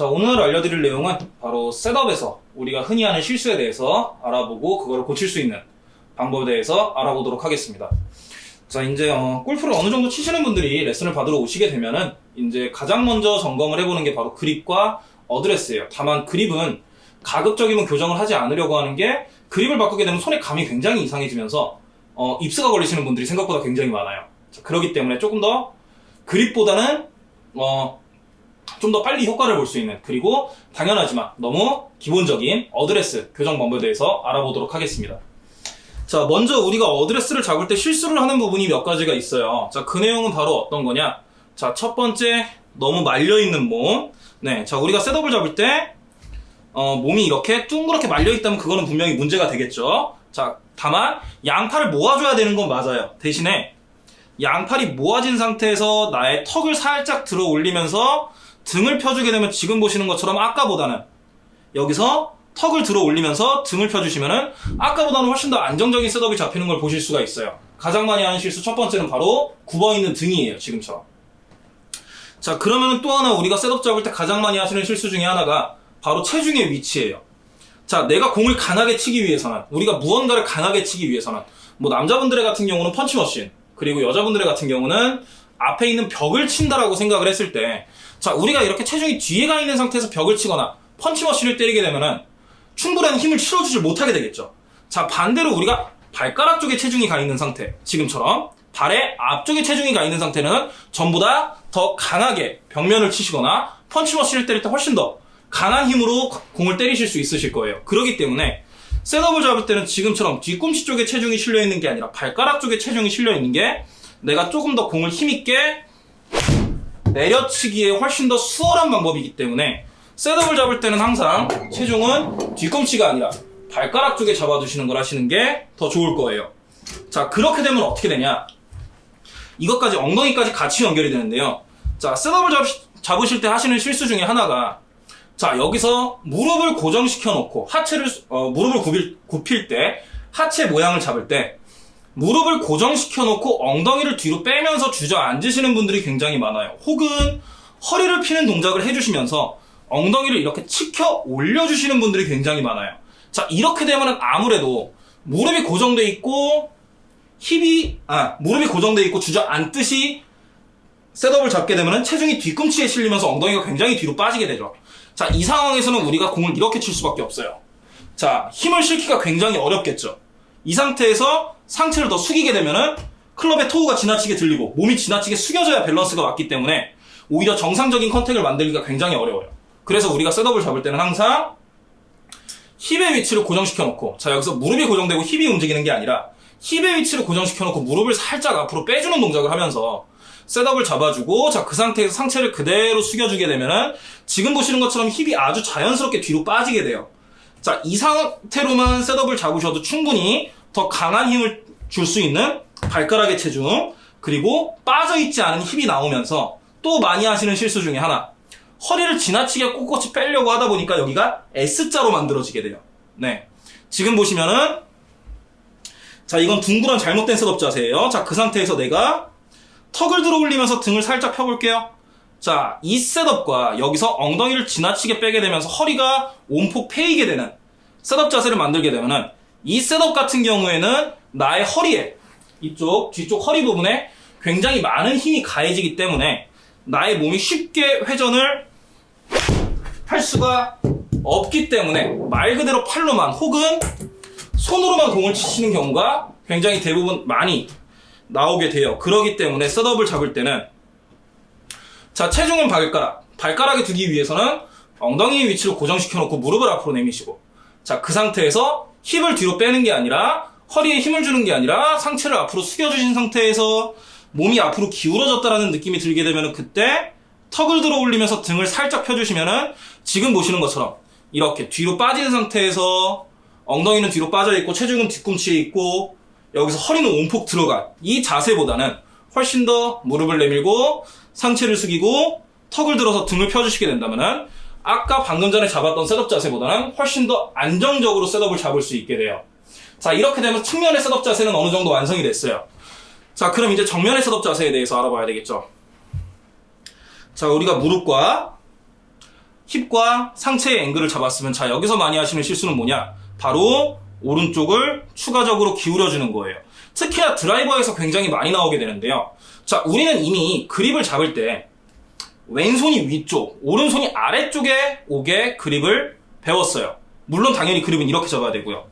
자, 오늘 알려드릴 내용은 바로 셋업에서 우리가 흔히 하는 실수에 대해서 알아보고 그거를 고칠 수 있는 방법에 대해서 알아보도록 하겠습니다. 자, 이제 어, 골프를 어느 정도 치시는 분들이 레슨을 받으러 오시게 되면은 이제 가장 먼저 점검을 해보는 게 바로 그립과 어드레스예요. 다만 그립은 가급적이면 교정을 하지 않으려고 하는 게 그립을 바꾸게 되면 손의 감이 굉장히 이상해지면서 어, 입스가 걸리시는 분들이 생각보다 굉장히 많아요. 자, 그렇기 때문에 조금 더 그립보다는 어, 좀 더 빨리 효과를 볼 수 있는 그리고 당연하지만 너무 기본적인 어드레스 교정 방법에 대해서 알아보도록 하겠습니다. 자, 먼저 우리가 어드레스를 잡을 때 실수를 하는 부분이 몇 가지가 있어요. 자, 그 내용은 바로 어떤 거냐? 자, 첫 번째, 너무 말려있는 몸. 네, 자, 우리가 setup을 잡을 때, 어, 몸이 이렇게 둥그렇게 말려있다면 그거는 분명히 문제가 되겠죠. 자, 다만, 양팔을 모아줘야 되는 건 맞아요. 대신에, 양팔이 모아진 상태에서 나의 턱을 살짝 들어 올리면서 등을 펴주게 되면 지금 보시는 것처럼 아까보다는 여기서 턱을 들어 올리면서 등을 펴주시면은 아까보다는 훨씬 더 안정적인 setup이 잡히는 걸 보실 수가 있어요. 가장 많이 하는 실수 첫 번째는 바로 굽어 있는 등이에요. 지금처럼. 자, 그러면은 또 하나 우리가 setup 잡을 때 가장 많이 하시는 실수 중에 하나가 바로 체중의 위치예요. 자, 내가 공을 강하게 치기 위해서는 우리가 무언가를 강하게 치기 위해서는 뭐 남자분들의 같은 경우는 펀치머신 그리고 여자분들의 같은 경우는 앞에 있는 벽을 친다라고 생각을 했을 때 자, 우리가 이렇게 체중이 뒤에 가 있는 상태에서 벽을 치거나 펀치머신을 때리게 되면은 충분한 힘을 실어주지 못하게 되겠죠. 자, 반대로 우리가 발가락 쪽에 체중이 가 있는 상태, 지금처럼 발의 앞쪽에 체중이 가 있는 상태는 전보다 더 강하게 벽면을 치시거나 펀치머신을 때릴 때 훨씬 더 강한 힘으로 공을 때리실 수 있으실 거예요. 그렇기 때문에 셋업을 잡을 때는 지금처럼 뒤꿈치 쪽에 체중이 실려 있는 게 아니라 발가락 쪽에 체중이 실려 있는 게 내가 조금 더 공을 힘있게 내려치기에 훨씬 더 수월한 방법이기 때문에 셋업을 잡을 때는 항상 체중은 뒤꿈치가 아니라 발가락 쪽에 잡아두시는 걸 하시는 게 더 좋을 거예요. 자, 그렇게 되면 어떻게 되냐? 이것까지 엉덩이까지 같이 연결이 되는데요. 자, 셋업을 잡, 잡으실 때 하시는 실수 중에 하나가 자, 여기서 무릎을 고정시켜 놓고 하체를 어, 무릎을 굽일, 굽힐 때 하체 모양을 잡을 때 무릎을 고정시켜 놓고 엉덩이를 뒤로 빼면서 주저앉으시는 분들이 굉장히 많아요. 혹은 허리를 피는 동작을 해주시면서 엉덩이를 이렇게 치켜 올려주시는 분들이 굉장히 많아요. 자, 이렇게 되면 아무래도 무릎이 고정돼 있고 힙이 아 무릎이 고정돼 있고 주저앉듯이 setup을 잡게 되면 체중이 뒤꿈치에 실리면서 엉덩이가 굉장히 뒤로 빠지게 되죠. 자, 이 상황에서는 우리가 공을 이렇게 칠 수밖에 없어요. 자, 힘을 실기가 굉장히 어렵겠죠. 이 상태에서 상체를 더 숙이게 되면은 클럽의 toe가 지나치게 들리고 몸이 지나치게 숙여져야 밸런스가 맞기 때문에 오히려 정상적인 contact을 만들기가 굉장히 어려워요. 그래서 우리가 setup을 잡을 때는 항상 힙의 위치를 고정시켜 놓고 자 여기서 무릎이 고정되고 힙이 움직이는 게 아니라 힙의 위치를 고정시켜 놓고 무릎을 살짝 앞으로 빼주는 동작을 하면서 셋업을 잡아주고 자 그 상태에서 상체를 그대로 숙여주게 되면은 지금 보시는 것처럼 힙이 아주 자연스럽게 뒤로 빠지게 돼요. 자 이 상태로만 셋업을 잡으셔도 충분히 더 강한 힘을 줄 수 있는 발가락의 체중 그리고 빠져있지 않은 힙이 나오면서 또 많이 하시는 실수 중에 하나 허리를 지나치게 꼿꼿이 빼려고 하다 보니까 여기가 S자로 만들어지게 돼요. 네. 지금 보시면은 자 이건 둥그런 잘못된 setup 자세예요. 자 그 상태에서 내가 턱을 들어 올리면서 등을 살짝 펴볼게요. 자, 이 setup과 여기서 엉덩이를 지나치게 빼게 되면서 허리가 움푹 패이게 되는 setup 자세를 만들게 되면은 이 setup 같은 경우에는 나의 허리에 이쪽 뒤쪽 허리 부분에 굉장히 많은 힘이 가해지기 때문에 나의 몸이 쉽게 회전을 할 수가 없기 때문에 말 그대로 팔로만 혹은 손으로만 공을 치시는 경우가 굉장히 대부분 많이 나오게 돼요. 그러기 때문에 셋업을 잡을 때는 자 체중은 발가락 발가락에 두기 위해서는 엉덩이 위치를 고정시켜 놓고 무릎을 앞으로 내미시고 자 그 상태에서 힙을 뒤로 빼는 게 아니라 허리에 힘을 주는 게 아니라 상체를 앞으로 숙여주신 상태에서 몸이 앞으로 기울어졌다라는 느낌이 들게 되면 그때 턱을 들어 올리면서 등을 살짝 펴주시면은 지금 보시는 것처럼 이렇게 뒤로 빠진 상태에서 엉덩이는 뒤로 빠져 있고 체중은 뒤꿈치에 있고 여기서 허리는 온폭 들어간 이 자세보다는 훨씬 더 무릎을 내밀고 상체를 숙이고 턱을 들어서 등을 펴주시게 된다면은 아까 방금 전에 잡았던 셋업 자세보다는 훨씬 더 안정적으로 셋업을 잡을 수 있게 돼요. 자 이렇게 되면 측면의 setup 자세는 어느 정도 완성이 됐어요. 자 그럼 이제 정면의 setup 자세에 대해서 알아봐야 되겠죠. 자 우리가 무릎과 힙과 상체의 앵글을 잡았으면 자 여기서 많이 하시는 실수는 뭐냐? 바로 오른쪽을 추가적으로 기울여주는 거예요. 특히나 드라이버에서 굉장히 많이 나오게 되는데요. 자 우리는 이미 그립을 잡을 때 왼손이 위쪽, 오른손이 아래쪽에 오게 그립을 배웠어요. 물론 당연히 그립은 이렇게 잡아야 되고요.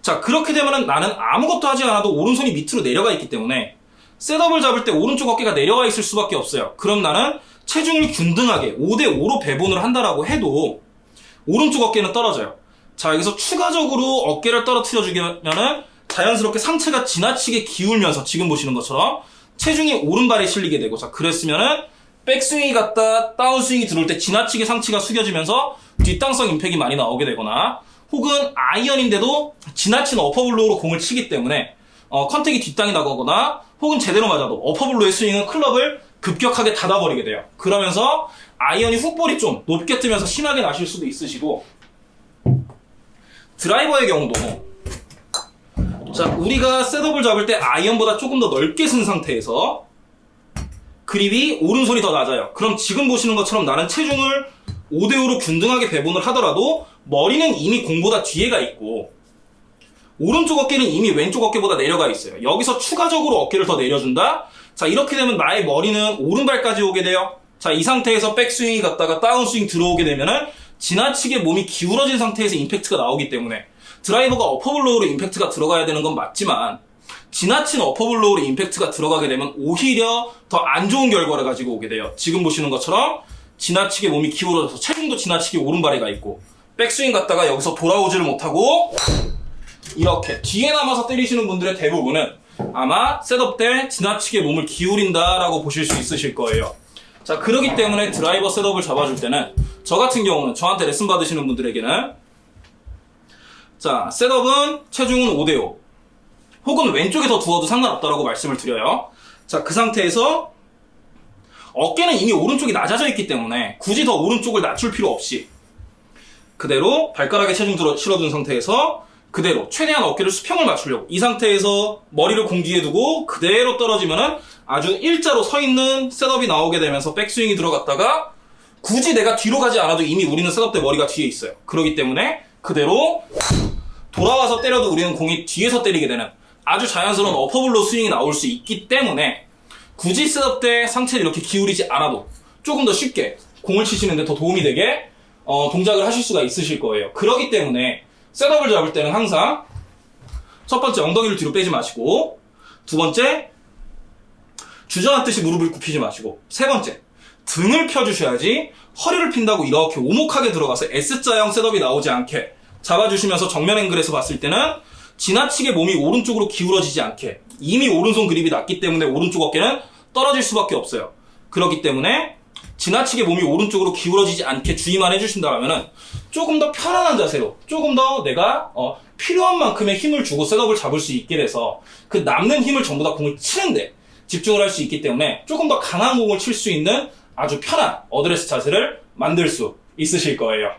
자 그렇게 되면은 나는 아무것도 하지 않아도 오른손이 밑으로 내려가 있기 때문에 셋업을 잡을 때 오른쪽 어깨가 내려가 있을 수밖에 없어요. 그럼 나는 체중을 균등하게 5대5로 배분을 한다라고 해도 오른쪽 어깨는 떨어져요. 자, 여기서 추가적으로 어깨를 떨어뜨려 주면은 자연스럽게 상체가 지나치게 기울면서 지금 보시는 것처럼 체중이 오른발에 실리게 되고 자, 그랬으면은 백스윙이 갔다 다운스윙이 들어올 때 지나치게 상체가 숙여지면서 뒷땅성 impact이 많이 나오게 되거나 혹은 아이언인데도 지나친 upper blow로 공을 치기 때문에 어, contact이 뒷땅이 나거나 혹은 제대로 맞아도 어퍼블로의 스윙은 클럽을 급격하게 닫아버리게 돼요. 그러면서 아이언이 hook ball이 좀 높게 뜨면서 심하게 나실 수도 있으시고 드라이버의 경우도 자 우리가 setup을 잡을 때 아이언보다 조금 더 넓게 선 상태에서 그립이 오른손이 더 낮아요. 그럼 지금 보시는 것처럼 나는 체중을 5대5로 균등하게 배분을 하더라도 머리는 이미 공보다 뒤에가 있고 오른쪽 어깨는 이미 왼쪽 어깨보다 내려가 있어요. 여기서 추가적으로 어깨를 더 내려준다? 자, 이렇게 되면 나의 머리는 오른발까지 오게 돼요. 자, 이 상태에서 백스윙이 갔다가 다운스윙 들어오게 되면은 지나치게 몸이 기울어진 상태에서 임팩트가 나오기 때문에 드라이버가 upper blow로 임팩트가 들어가야 되는 건 맞지만 지나친 upper blow로 임팩트가 들어가게 되면 오히려 더 안 좋은 결과를 가지고 오게 돼요. 지금 보시는 것처럼 지나치게 몸이 기울어져서 체중도 지나치게 오른발에 가 있고 백스윙 갔다가 여기서 돌아오지를 못하고 이렇게 뒤에 남아서 때리시는 분들의 대부분은 아마 setup 때 지나치게 몸을 기울인다라고 보실 수 있으실 거예요. 자, 그러기 때문에 드라이버 setup을 잡아줄 때는 저 같은 경우는 저한테 레슨 받으시는 분들에게는 자, setup은 체중은 5대5 혹은 왼쪽에 더 두어도 상관없다라고 말씀을 드려요. 자, 그 상태에서 어깨는 이미 오른쪽이 낮아져 있기 때문에 굳이 더 오른쪽을 낮출 필요 없이 그대로 발가락에 체중 들어 실어둔 상태에서 그대로 최대한 어깨를 수평을 맞추려고 이 상태에서 머리를 공 뒤에 두고 그대로 떨어지면은 아주 일자로 서 있는 setup이 나오게 되면서 백스윙이 들어갔다가 굳이 내가 뒤로 가지 않아도 이미 우리는 setup 때 머리가 뒤에 있어요. 그렇기 때문에 그대로 돌아와서 때려도 우리는 공이 뒤에서 때리게 되는 아주 자연스러운 upper blow 스윙이 나올 수 있기 때문에 굳이 setup 때 상체를 이렇게 기울이지 않아도 조금 더 쉽게 공을 치시는데 더 도움이 되게 어, 동작을 하실 수가 있으실 거예요. 그렇기 때문에 setup을 잡을 때는 항상 첫 번째 엉덩이를 뒤로 빼지 마시고 두 번째 주저앉듯이 무릎을 굽히지 마시고 세 번째 등을 펴주셔야지 허리를 핀다고 이렇게 오목하게 들어가서 S자형 셋업이 나오지 않게 잡아주시면서 정면 앵글에서 봤을 때는 지나치게 몸이 오른쪽으로 기울어지지 않게 이미 오른손 그립이 낮기 때문에 오른쪽 어깨는 떨어질 수밖에 없어요. 그렇기 때문에 지나치게 몸이 오른쪽으로 기울어지지 않게 주의만 해주신다면 조금 더 편안한 자세로 조금 더 내가 어, 필요한 만큼의 힘을 주고 setup을 잡을 수 있게 돼서 그 남는 힘을 전부 다 공을 치는데 집중을 할 수 있기 때문에 조금 더 강한 공을 칠 수 있는 아주 편한 어드레스 자세를 만들 수 있으실 거예요.